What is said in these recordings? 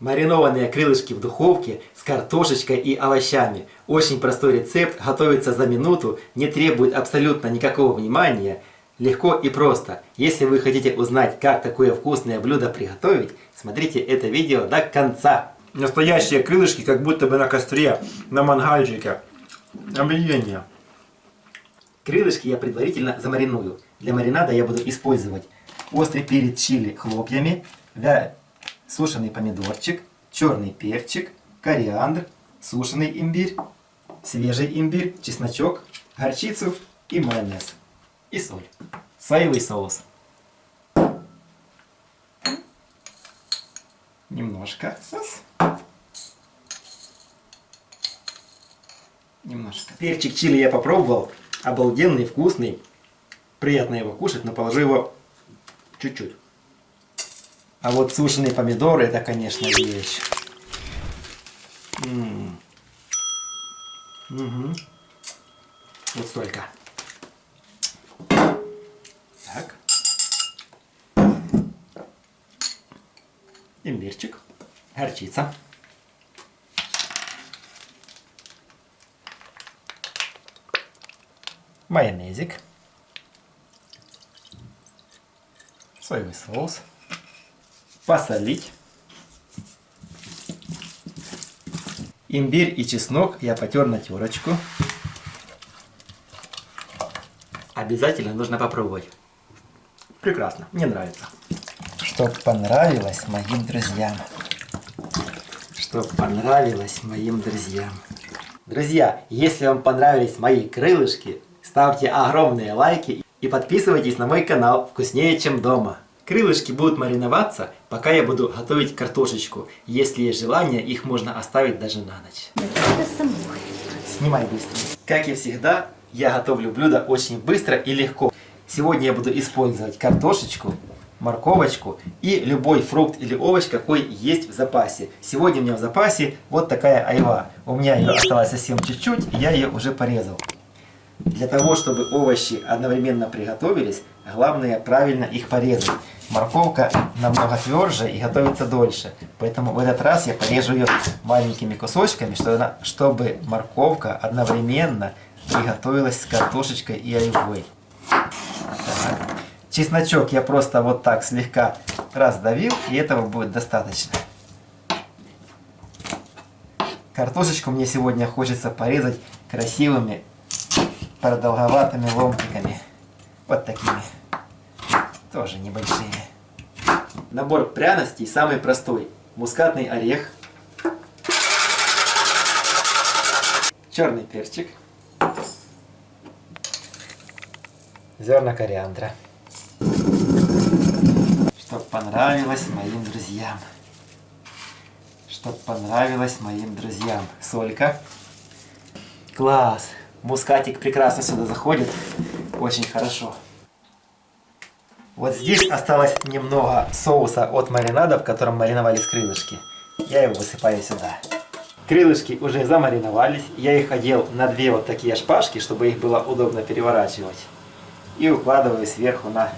Маринованные крылышки в духовке с картошечкой и овощами. Очень простой рецепт, готовится за минуту, не требует абсолютно никакого внимания. Легко и просто. Если вы хотите узнать, как такое вкусное блюдо приготовить, смотрите это видео до конца. Настоящие крылышки, как будто бы на костре, на мангальчике. Объедение. Крылышки я предварительно замариную. Для маринада я буду использовать острый перец чили хлопьями, сушеный помидорчик, черный перчик, кориандр, сушеный имбирь, свежий имбирь, чесночок, горчицу и майонез. И соль. Соевый соус. Немножко. Немножко. Перчик чили я попробовал. Обалденный, вкусный. Приятно его кушать, но положу его чуть-чуть. А вот сушеные помидоры, это, конечно, вещь. М -м. Угу. Вот столько. Так. Имбирчик. Горчица. Майонезик. Соевый соус посолить. Имбирь и чеснок я потер на терочку. Обязательно нужно попробовать. Прекрасно, мне нравится. Чтоб понравилось моим друзьям. Чтоб понравилось моим друзьям. Друзья, если вам понравились мои крылышки, ставьте огромные лайки и подписывайтесь на мой канал «Вкуснее, чем дома». Крылышки будут мариноваться, пока я буду готовить картошечку. Если есть желание, их можно оставить даже на ночь. Снимай быстро. Как и всегда, я готовлю блюдо очень быстро и легко. Сегодня я буду использовать картошечку, морковочку и любой фрукт или овощ, какой есть в запасе. Сегодня у меня в запасе вот такая айва. У меня ее осталось совсем чуть-чуть, я ее уже порезал. Для того, чтобы овощи одновременно приготовились, главное правильно их порезать. Морковка намного тверже и готовится дольше. Поэтому в этот раз я порежу ее маленькими кусочками, чтобы морковка одновременно приготовилась с картошечкой и айвой. Чесночок я просто вот так слегка раздавил, и этого будет достаточно. Картошечку мне сегодня хочется порезать красивыми продолговатыми ломтиками. Вот такими. Тоже небольшими. Набор пряностей самый простой. Мускатный орех. Черный перчик. Зерна кориандра. Чтоб понравилось моим друзьям. Чтоб понравилось моим друзьям. Солька. Класс! Мускатик прекрасно сюда заходит. Очень хорошо. Вот здесь осталось немного соуса от маринада, в котором мариновались крылышки. Я его высыпаю сюда. Крылышки уже замариновались. Я их одел на две вот такие шпажки, чтобы их было удобно переворачивать. И укладываю сверху на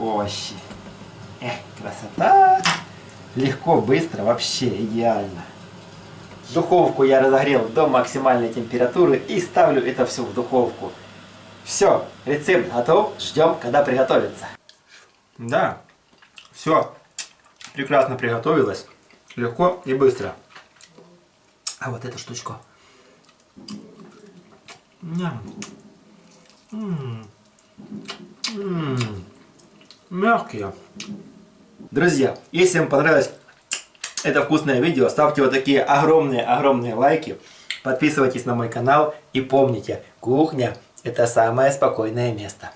овощи. Эх, красота! Легко, быстро, вообще идеально. Духовку я разогрел до максимальной температуры и ставлю это все в духовку. Все, рецепт готов, ждем, когда приготовится. Да, все прекрасно приготовилось, легко и быстро. А вот эту штучку. Ням. М -м -м. Мягкие. Друзья, если вам понравилось это вкусное видео, ставьте вот такие огромные-огромные лайки, подписывайтесь на мой канал и помните, кухня это самое спокойное место.